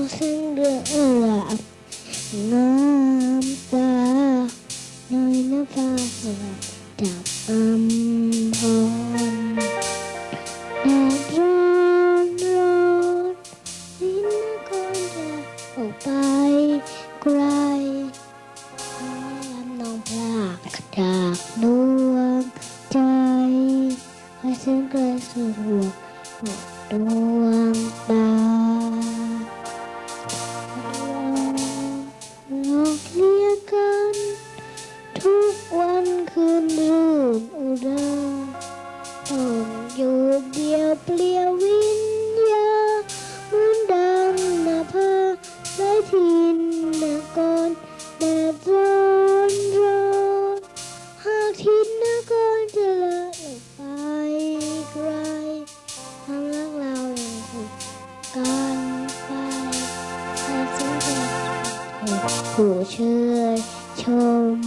con xin được lạc Nam ta, nơi nó pha là đạp âm hồn. Đạp rôn rôn Đến nó con ra ổ bay cry Làm nồng lạc đạp luôn trai Hãy xin cười sự ruột một đuông của chơi, chôm